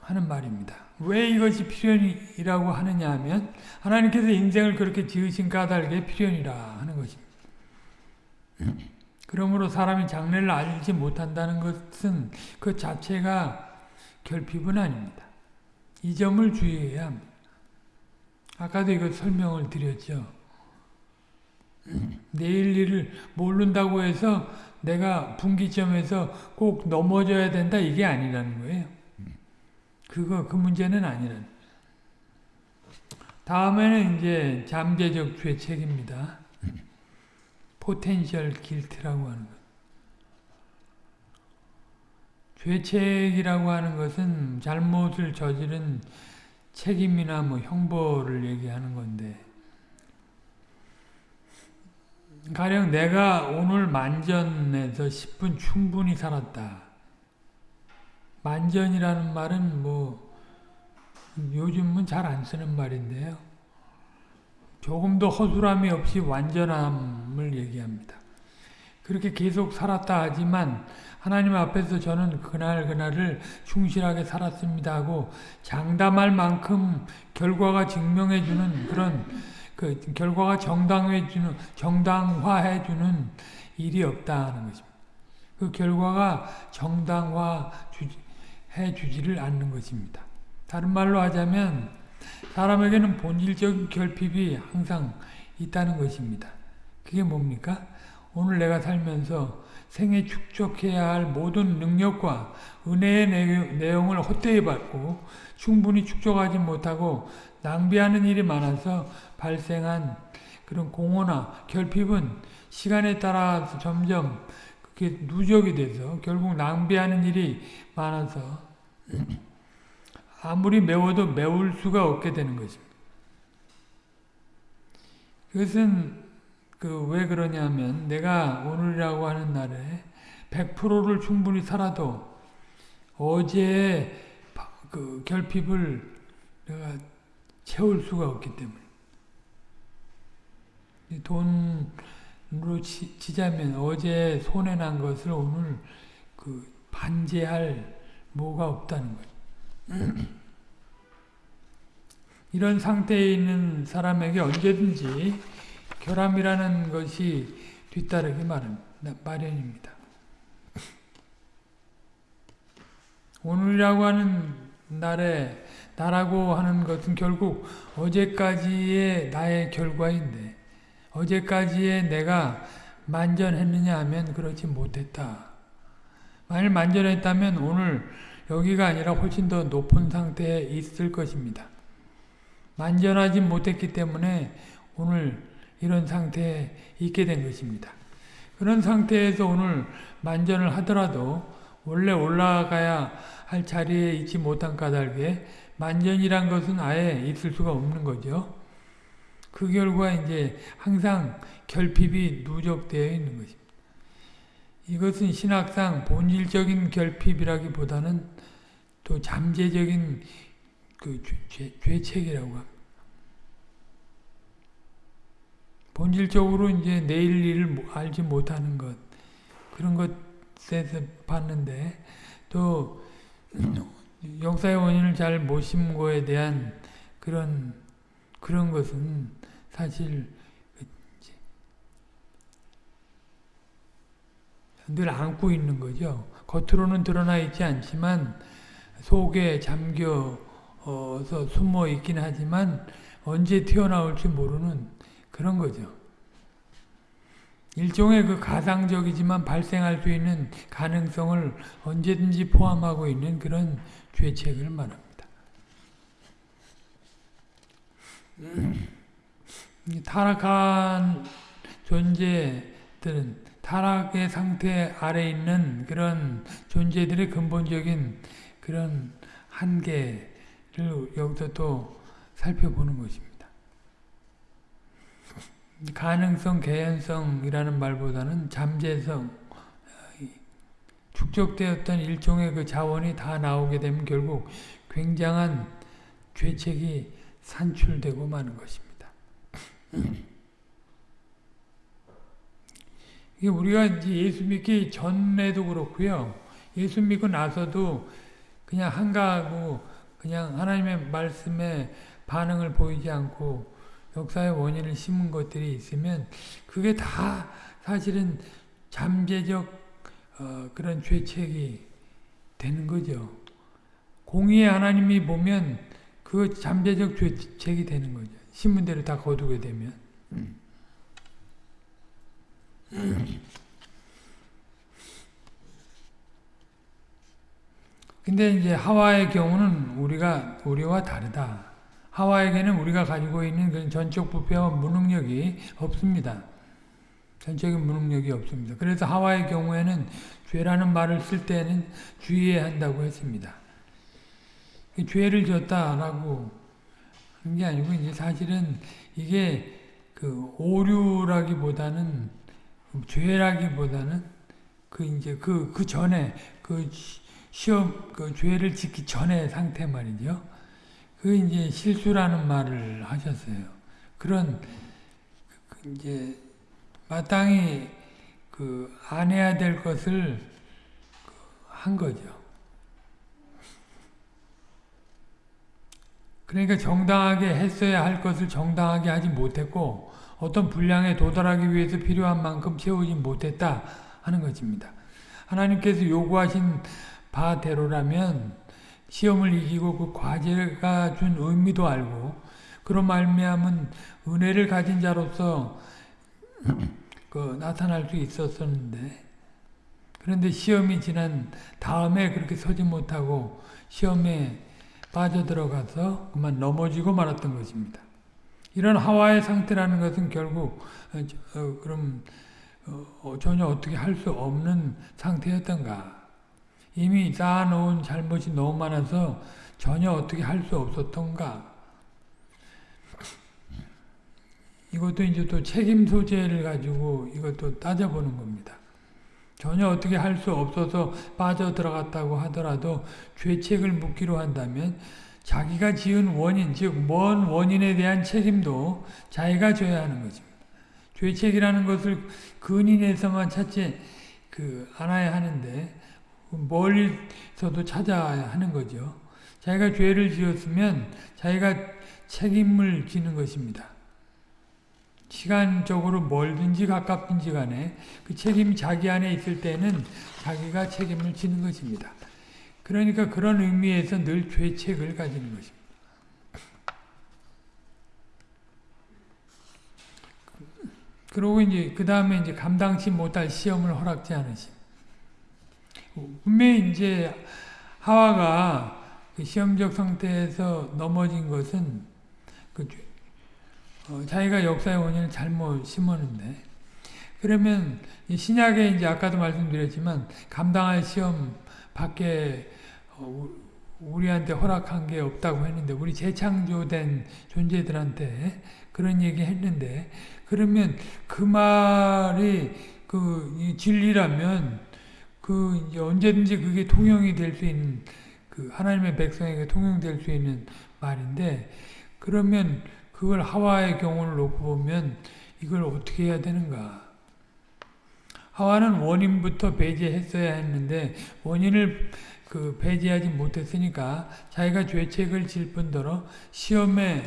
하는 말입니다. 왜 이것이 필연이라고 하느냐 하면 하나님께서 인생을 그렇게 지으신 까닭에 필연이라 하는 것입니다. 그러므로 사람이 장래를 알지 못한다는 것은 그 자체가 결핍은 아닙니다. 이 점을 주의해야 합니다. 아까도 이거 설명을 드렸죠. 내일 일을 모른다고 해서 내가 분기점에서 꼭 넘어져야 된다 이게 아니라는 거예요. 그거 그 문제는 아니라는. 다음에는 이제 잠재적 죄책입니다. Potential guilt라고 하는 것. 죄책이라고 하는 것은 잘못을 저지른 책임이나 뭐 형벌을 얘기하는 건데 가령 내가 오늘 만전에서 10분 충분히 살았다. 만전이라는 말은 뭐 요즘은 잘 안 쓰는 말인데요. 조금도 허술함이 없이 완전함을 얘기합니다. 그렇게 계속 살았다 하지만 하나님 앞에서 저는 그날 그날을 충실하게 살았습니다 하고 장담할 만큼 결과가 증명해주는 그런 그 결과가 정당해주는 정당화해주는 일이 없다는 것입니다. 그 결과가 정당화해 주지를 않는 것입니다. 다른 말로 하자면 사람에게는 본질적인 결핍이 항상 있다는 것입니다. 그게 뭡니까? 오늘 내가 살면서 생에 축적해야 할 모든 능력과 은혜의 내용을 헛되이 받고 충분히 축적하지 못하고 낭비하는 일이 많아서 발생한 그런 공허나 결핍은 시간에 따라서 점점 그게 누적이 돼서 결국 낭비하는 일이 많아서 아무리 메워도 메울 수가 없게 되는 것입니다. 그것은 그 왜 그러냐면 내가 오늘이라고 하는 날에 100%를 충분히 살아도 어제의 그 결핍을 내가 채울 수가 없기 때문에 돈으로 치, 치자면 어제 손해난 것을 오늘 그 반제할 뭐가 없다는 거죠. 이런 상태에 있는 사람에게 언제든지 결함이라는 것이 뒤따르기 마련입니다. 오늘이라고 하는 날에 나라고 하는 것은 결국 어제까지의 나의 결과인데 어제까지의 내가 만전했느냐 하면 그렇지 못했다. 만일 만전했다면 오늘 여기가 아니라 훨씬 더 높은 상태에 있을 것입니다. 만전하지 못했기 때문에 오늘 이런 상태에 있게 된 것입니다. 그런 상태에서 오늘 만전을 하더라도 원래 올라가야 할 자리에 있지 못한 까닭에 만전이란 것은 아예 있을 수가 없는 거죠. 그 결과 이제 항상 결핍이 누적되어 있는 것입니다. 이것은 신학상 본질적인 결핍이라기보다는 또 잠재적인 그 죄, 죄책이라고 합니다. 본질적으로 이제 내일 일을 알지 못하는 것 그런 것에서 봤는데 또 역사의 원인을 잘 모신 거에 대한 그런 그런 것은 사실 늘 안고 있는 거죠. 겉으로는 드러나 있지 않지만 속에 잠겨서 숨어 있긴 하지만 언제 튀어나올지 모르는 그런 거죠. 일종의 그 가상적이지만 발생할 수 있는 가능성을 언제든지 포함하고 있는 그런 죄책을 말합니다. 타락한 존재들은 타락의 상태 아래 있는 그런 존재들의 근본적인 그런 한계를 여기서 또 살펴보는 것입니다. 가능성, 개연성이라는 말보다는 잠재성, 축적되었던 일종의 그 자원이 다 나오게 되면 결국 굉장한 죄책이 산출되고 마는 것입니다. 이게 우리가 이제 예수 믿기 전에도 그렇고요. 예수 믿고 나서도 그냥 한가하고 그냥 하나님의 말씀에 반응을 보이지 않고 역사의 원인을 심은 것들이 있으면 그게 다 사실은 잠재적 어, 그런 죄책이 되는 거죠. 공의의 하나님이 보면 그 잠재적 죄책이 되는 거죠. 신문대로 다 거두게 되면. 근데 이제 하와의 경우는 우리가 우리와 다르다. 하와에게는 우리가 가지고 있는 그런 전적 부패와 무능력이 없습니다. 전적인 무능력이 없습니다. 그래서 하와의 경우에는 죄라는 말을 쓸 때는 주의해야 한다고 했습니다. 죄를 졌다라고 하는 게 아니고 이제 사실은 이게 그 오류라기보다는 죄라기보다는 그 이제 그, 그 전에 그 시험, 그 죄를 짓기 전의 상태 말이죠. 그 이제 실수라는 말을 하셨어요. 그런, 그 이제, 마땅히 그 안 해야 될 것을 한 거죠. 그러니까 정당하게 했어야 할 것을 정당하게 하지 못했고, 어떤 분량에 도달하기 위해서 필요한 만큼 채우지 못했다 하는 것입니다. 하나님께서 요구하신 바대로라면 시험을 이기고 그 과제가 준 의미도 알고 그런 말미암은 은혜를 가진 자로서 그 나타날 수 있었었는데 그런데 시험이 지난 다음에 그렇게 서지 못하고 시험에 빠져들어가서 그만 넘어지고 말았던 것입니다. 이런 하와의 상태라는 것은 결국 어, 어, 그럼 어, 전혀 어떻게 할 수 없는 상태였던가 이미 쌓아놓은 잘못이 너무 많아서 전혀 어떻게 할 수 없었던가 이것도 이제 또 책임 소재를 가지고 이것도 따져보는 겁니다. 전혀 어떻게 할 수 없어서 빠져들어갔다고 하더라도 죄책을 묻기로 한다면 자기가 지은 원인, 즉, 먼 원인에 대한 책임도 자기가 져야 하는 것입니다. 죄책이라는 것을 근인에서만 찾지 그 않아야 하는데 멀리서도 찾아야 하는 거죠. 자기가 죄를 지었으면 자기가 책임을 지는 것입니다. 시간적으로 멀든지 가깝든지 간에 그 책임이 자기 안에 있을 때는 자기가 책임을 지는 것입니다. 그러니까 그런 의미에서 늘 죄책을 가지는 것입니다. 그리고 이제 그 다음에 이제 감당치 못할 시험을 허락지 않으심. 분명히 이제 하와가 그 시험적 상태에서 넘어진 것은 그 어, 자기가 역사의 원인을 잘못 심었는데 그러면 신약에 이제 아까도 말씀드렸지만 감당할 시험 밖에 어, 우리한테 허락한 게 없다고 했는데 우리 재창조된 존재들한테 그런 얘기 했는데 그러면 그 말이 그 진리라면 그 언제든지 그게 통용이 될 수 있는 그 하나님의 백성에게 통용될 수 있는 말인데 그러면 그걸 하와의 경우를 놓고 보면 이걸 어떻게 해야 되는가? 하와는 원인부터 배제했어야 했는데 원인을 그 배제하지 못했으니까 자기가 죄책을 질 뿐더러 시험에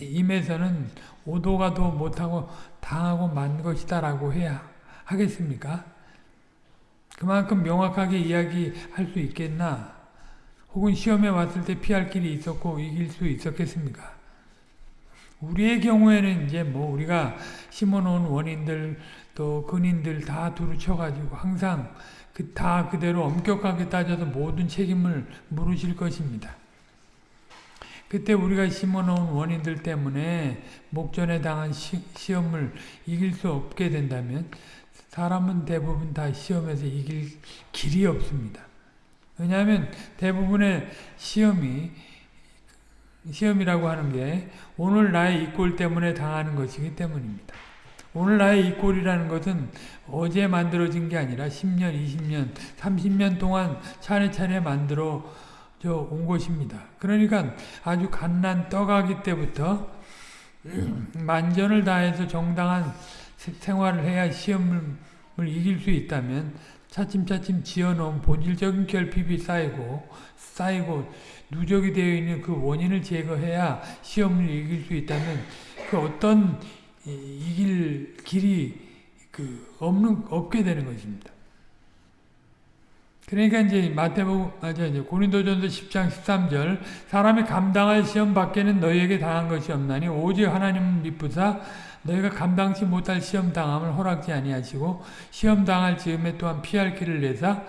임해서는 오도가도 못하고 당하고 만 것이다라고 해야 하겠습니까? 그만큼 명확하게 이야기할 수 있겠나? 혹은 시험에 왔을 때 피할 길이 있었고 이길 수 있었겠습니까? 우리의 경우에는 이제 뭐 우리가 심어놓은 원인들 또 근인들 다 두루 쳐가지고 항상 그 다 그대로 엄격하게 따져서 모든 책임을 물으실 것입니다. 그때 우리가 심어놓은 원인들 때문에 목전에 당한 시, 시험을 이길 수 없게 된다면 사람은 대부분 다 시험에서 이길 길이 없습니다. 왜냐하면 대부분의 시험이 시험이라고 하는 게 오늘 나의 이꼴 때문에 당하는 것이기 때문입니다. 오늘 나의 이꼴이라는 것은 어제 만들어진 게 아니라 10년, 20년, 30년 동안 차례차례 만들어 온 것입니다. 그러니까 아주 갓난 떡아기 때부터 만전을 다해서 정당한 생활을 해야 시험을 이길 수 있다면 차츰차츰 지어놓은 본질적인 결핍이 쌓이고 쌓이고 누적이 되어 있는 그 원인을 제거해야 시험을 이길 수 있다면 그 어떤 이길 길이 그 없는 없게 되는 것입니다. 그러니까 이제 마태복음 아저 이제 고린도전서 10장 13절 사람이 감당할 시험 밖에는 너희에게 당한 것이 없나니 오직 하나님은 믿부사 너희가 감당치 못할 시험 당함을 허락지 아니하시고 시험 당할 즈음에 또한 피할 길을 내사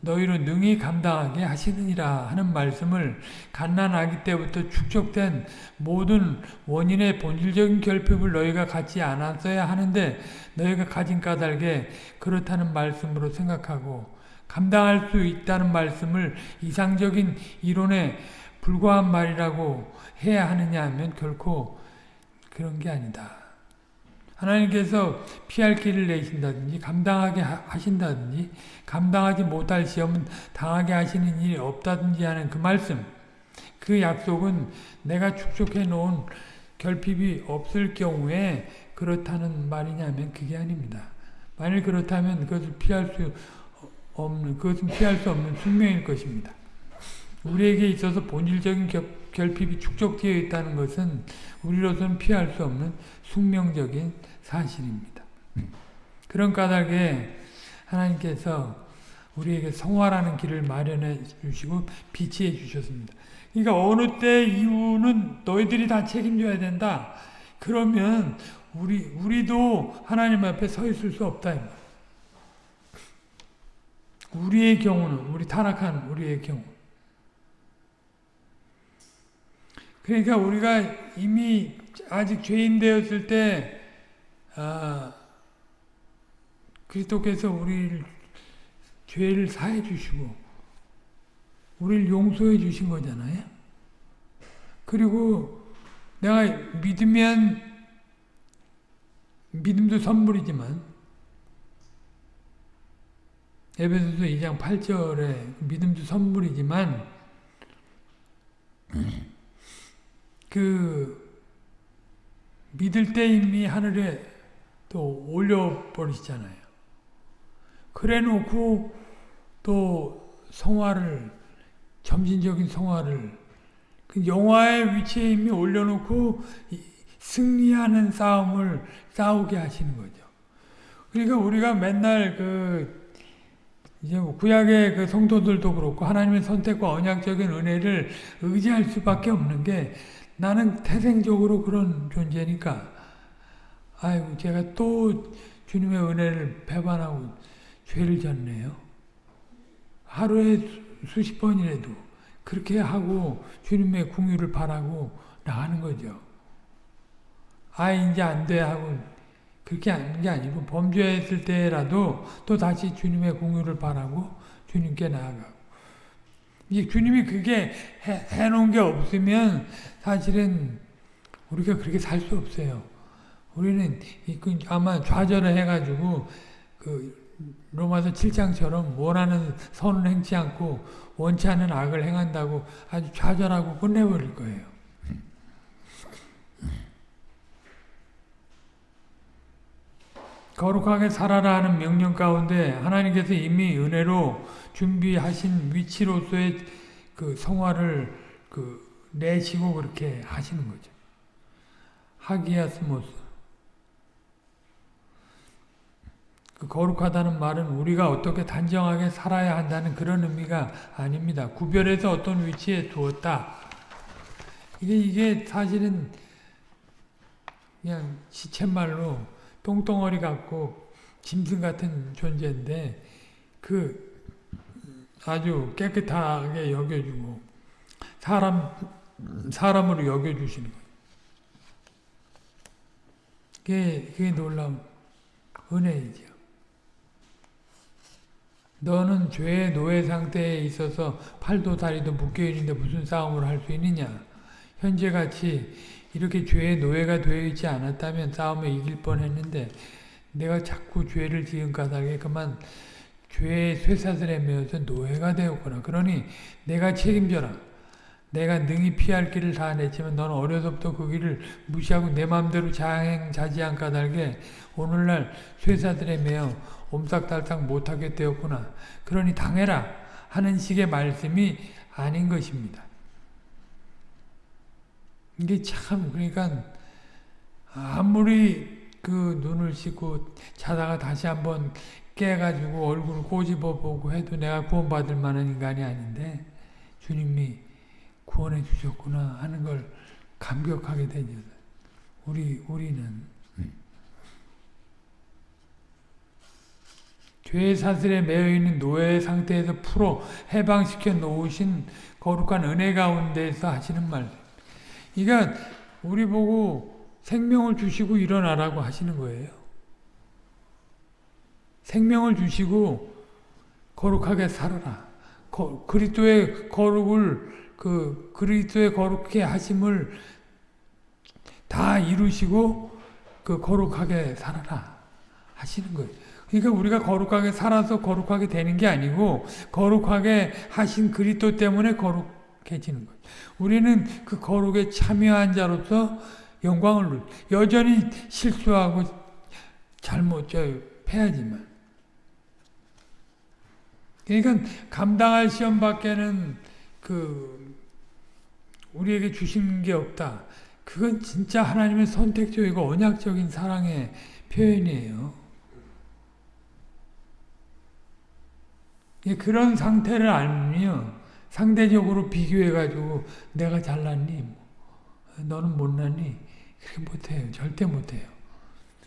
너희로 능히 감당하게 하시느니라 하는 말씀을 갓난아기 때부터 축적된 모든 원인의 본질적인 결핍을 너희가 갖지 않았어야 하는데 너희가 가진 까닭에 그렇다는 말씀으로 생각하고 감당할 수 있다는 말씀을 이상적인 이론에 불과한 말이라고 해야 하느냐 하면 결코 그런 게 아니다. 하나님께서 피할 길을 내신다든지 감당하게 하신다든지 감당하지 못할 시험은 당하게 하시는 일이 없다든지 하는 그 말씀 그 약속은 내가 축적해 놓은 결핍이 없을 경우에 그렇다는 말이냐면 그게 아닙니다. 만일 그렇다면 그것을 피할 수 없는 그것은 피할 수 없는 숙명일 것입니다. 우리에게 있어서 본질적인 결핍이 축적되어 있다는 것은 우리로서는 피할 수 없는 숙명적인 사실입니다. 그런 까닭에 하나님께서 우리에게 성화라는 길을 마련해 주시고 비치해 주셨습니다. 그러니까 어느 때 이후는 너희들이 다 책임져야 된다. 그러면 우리 우리도 하나님 앞에 서 있을 수 없다. 우리의 경우는 우리 타락한 우리의 경우. 그러니까 우리가 이미 아직 죄인 되었을 때 아, 그리스도께서 우리를 죄를 사해 주시고 우리를 용서해 주신 거잖아요. 그리고 내가 믿으면 믿음도 선물이지만 에베소서 2장 8절에 믿음도 선물이지만 그 믿을 때 이미 하늘에 또 올려버리시잖아요. 그래 놓고 또 성화를 점진적인 성화를 그 영화의 위치에 이미 올려놓고 승리하는 싸움을 싸우게 하시는 거죠. 그러니까 우리가 맨날 그 이제 뭐 구약의 그 성도들도 그렇고 하나님의 선택과 언약적인 은혜를 의지할 수밖에 없는 게 나는 태생적으로 그런 존재니까 아이고 제가 또 주님의 은혜를 배반하고 죄를 졌네요. 하루에 수- 수십 번이라도 그렇게 하고 주님의 궁유를 바라고 나가는 거죠. 아 이제 안 돼 하고 그렇게 하는 게 아니고 범죄했을 때라도 또 다시 주님의 공유를 바라고 주님께 나아가고 이 주님이 그게 해, 해놓은 게 없으면 사실은 우리가 그렇게 살 수 없어요. 우리는 이- 그 아마 좌절을 해가지고 그 로마서 7장처럼 원하는 선을 행치 않고 원치 않는 악을 행한다고 아주 좌절하고 끝내버릴 거예요. 거룩하게 살아라 하는 명령 가운데 하나님께서 이미 은혜로 준비하신 위치로서의 그 성화를 그 내시고 그렇게 하시는 거죠. 하기야스모스. 그 거룩하다는 말은 우리가 어떻게 단정하게 살아야 한다는 그런 의미가 아닙니다. 구별해서 어떤 위치에 두었다. 이게 이게 사실은 그냥 시쳇말로 똥덩어리 같고 짐승 같은 존재인데 그 아주 깨끗하게 여겨주고 사람 사람으로 여겨주시는 거예요. 그게 그게 놀라운 은혜이죠. 너는 죄의 노예 상태에 있어서 팔도 다리도 묶여 있는데 무슨 싸움을 할 수 있느냐? 현재같이 이렇게 죄의 노예가 되어 있지 않았다면 싸움에 이길 뻔했는데 내가 자꾸 죄를 지은 까닭에 그만 죄의 쇠사슬에 매어서 노예가 되었구나. 그러니 내가 책임져라. 내가 능히 피할 길을 다 냈지만 너는 어려서부터 그 길을 무시하고 내 마음대로 자행자지한 까닭에 오늘날 쇠사슬에 매어 옴싹달싹 못하게 되었구나. 그러니 당해라 하는 식의 말씀이 아닌 것입니다. 이게 참 그러니까 아무리 그 눈을 씻고 자다가 다시 한번 깨가지고 얼굴을 꼬집어 보고 해도 내가 구원받을 만한 인간이 아닌데 주님이 구원해 주셨구나 하는 걸 감격하게 되죠. 우리 우리는 죄의 사슬에 매여 있는 노예 상태에서 풀어 해방시켜 놓으신 거룩한 은혜 가운데서 하시는 말. 그러니까 우리 보고 생명을 주시고 일어나라고 하시는 거예요. 생명을 주시고 거룩하게 살아라. 거, 그리스도의 거룩을 그 그리스도의 거룩해 하심을 다 이루시고 그 거룩하게 살아라 하시는 거예요. 그러니까 우리가 거룩하게 살아서 거룩하게 되는 게 아니고 거룩하게 하신 그리스도 때문에 거룩해지는 거예요. 우리는 그 거룩에 참여한 자로서 영광을 여전히 실수하고 잘못 저 패하지만 그러니까 감당할 시험 밖에는 그 우리에게 주신 게 없다. 그건 진짜 하나님의 선택적이고 언약적인 사랑의 표현이에요. 그런 상태를 알면 상대적으로 비교해가지고 내가 잘났니? 너는 못났니? 그렇게 못해요. 절대 못해요.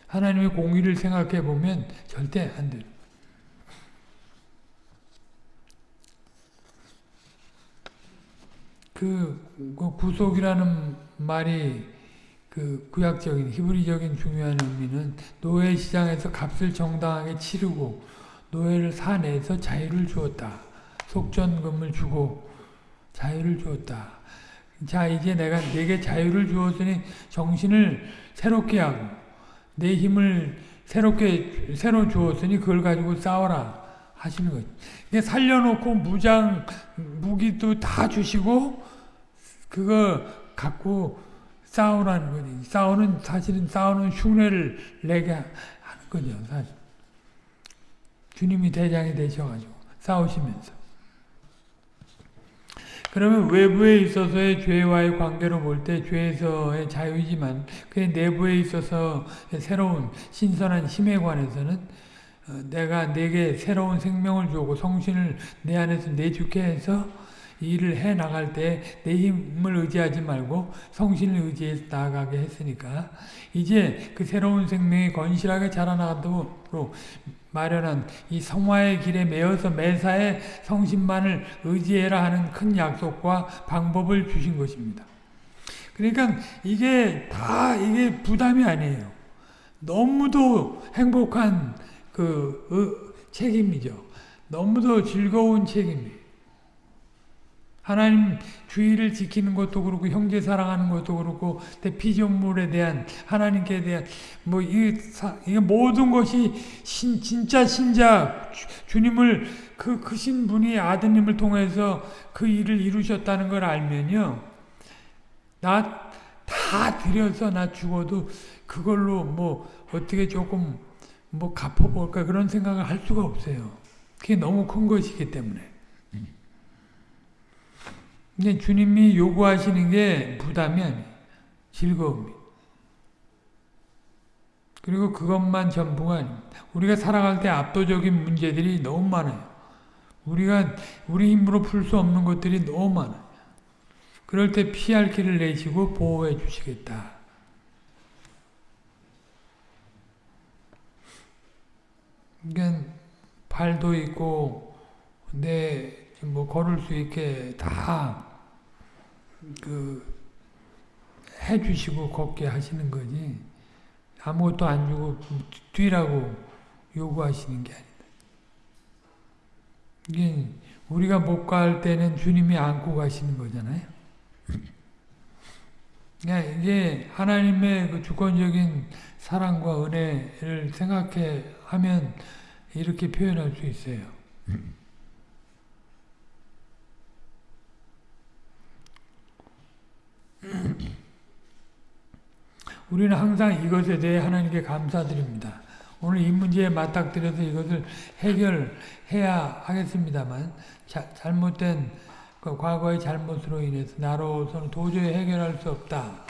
하나님의 공의를 생각해 보면 절대 안 돼요. 그, 그 구속이라는 말이 그 구약적인 히브리적인 중요한 의미는 노예 시장에서 값을 정당하게 치르고 노예를 사내서 자유를 주었다. 속전금을 주고 자유를 주었다. 자 이제 내가 내게 자유를 주었으니 정신을 새롭게 하고 내 힘을 새롭게 새로 주었으니 그걸 가지고 싸워라 하시는 거죠. 살려놓고 무장 무기도 다 주시고 그거 갖고 싸우라는 거지. 싸우는 사실은 싸우는 흉내를 내게 하는 거죠. 사실. 주님이 대장이 되셔가지고 싸우시면서. 그러면 외부에 있어서의 죄와의 관계로 볼 때 죄에서의 자유이지만 그 내부에 있어서 새로운 신선한 힘에 관해서는 내가 내게 새로운 생명을 주고 성신을 내 안에서 내주게 해서 일을 해 나갈 때 내 힘을 의지하지 말고 성신을 의지해 나아가게 했으니까 이제 그 새로운 생명이 건실하게 자라나도록 마련한 이 성화의 길에 매어서 매사에 성신만을 의지해라 하는 큰 약속과 방법을 주신 것입니다. 그러니까 이게 다 이게 부담이 아니에요. 너무도 행복한 그 어, 책임이죠. 너무도 즐거운 책임이에요. 하나님 주의를 지키는 것도 그렇고 형제 사랑하는 것도 그렇고 피조물에 대한 하나님께 대한 뭐이이 모든 것이 신, 진짜 신자 주, 님을 그 크신 분이 아드님을 통해서 그 일을 이루셨다는 걸 알면요 나 다 드려서 나 죽어도 그걸로 뭐 어떻게 조금 뭐 갚아볼까 그런 생각을 할 수가 없어요. 그게 너무 큰 것이기 때문에. 근데 주님이 요구하시는 게 부담이 아니에요. 즐거움이. 그리고 그것만 전부가 아닙니다. 우리가 살아갈 때 압도적인 문제들이 너무 많아요. 우리가 우리 힘으로 풀 수 없는 것들이 너무 많아요. 그럴 때 피할 길을 내시고 보호해 주시겠다. 그러니까 발도 있고 내 뭐 걸을 수 있게 다 그 해주시고 걷게 하시는 거지 아무것도 안 주고 뛰라고 요구하시는 게 아니다. 이게 우리가 못 갈 때는 주님이 안고 가시는 거잖아요. 그러니까 이게 하나님의 그 주권적인 사랑과 은혜를 생각해 하면 이렇게 표현할 수 있어요. 우리는 항상 이것에 대해 하나님께 감사드립니다. 오늘 이 문제에 맞닥뜨려서 이것을 해결해야 하겠습니다만 자, 잘못된 그 과거의 잘못으로 인해서 나로서는 도저히 해결할 수 없다.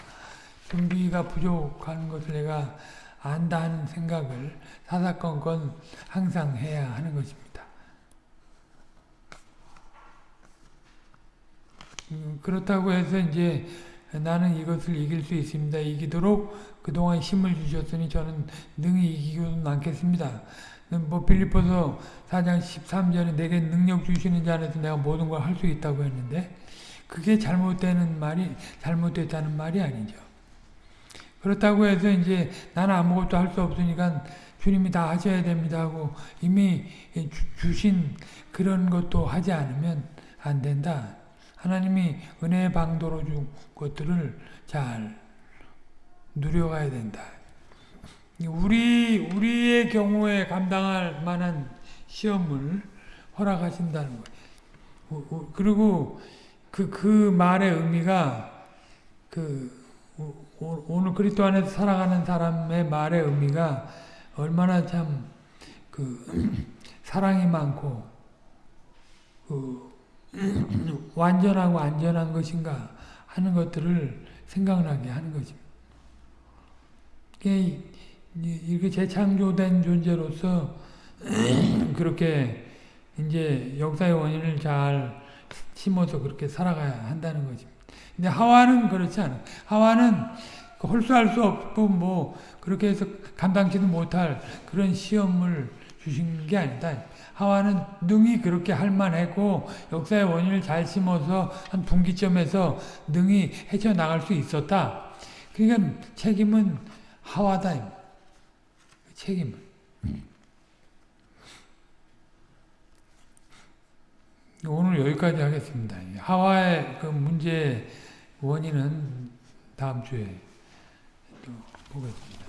준비가 부족한 것을 내가 안다 하는 생각을 사사건건 항상 해야 하는 것입니다. 음, 그렇다고 해서 이제 나는 이것을 이길 수 있습니다. 이기도록 그동안 힘을 주셨으니 저는 능히 이기고는 않겠습니다. 뭐 빌리포서 4장 13절에 내게 능력 주시는 자 안에서 내가 모든 걸 할 수 있다고 했는데 그게 잘못되는 말이 잘못됐다는 말이 아니죠. 그렇다고 해서 이제 나는 아무것도 할 수 없으니까 주님이 다 하셔야 됩니다 하고 이미 주신 그런 것도 하지 않으면 안 된다. 하나님이 은혜의 방도로 준 것들을 잘 누려가야 된다. 우리, 우리의 경우에 감당할 만한 시험을 허락하신다는 거예요. 그리고 그, 그 말의 의미가 그 오늘 그리스도 안에서 살아가는 사람의 말의 의미가 얼마나 참 그 사랑이 많고 그 완전하고 안전한 것인가 하는 것들을 생각나게 하는 것입니다. 이렇게 재창조된 존재로서 그렇게 이제 역사의 원인을 잘 심어서 그렇게 살아가야 한다는 것입니다. 근데 하와는 그렇지 않아. 하와는 그 홀수할 수 없고 뭐 그렇게 해서 감당치도 못할 그런 시험을 주신 게 아니다. 하와는 능히 그렇게 할 만했고 역사의 원인을 잘 심어서 한 분기점에서 능히 헤쳐나갈 수 있었다. 그러니까 책임은 하와다. 책임은. 오늘 여기까지 하겠습니다. 하와의 그 문제 원인은 다음 주에 또 보겠습니다.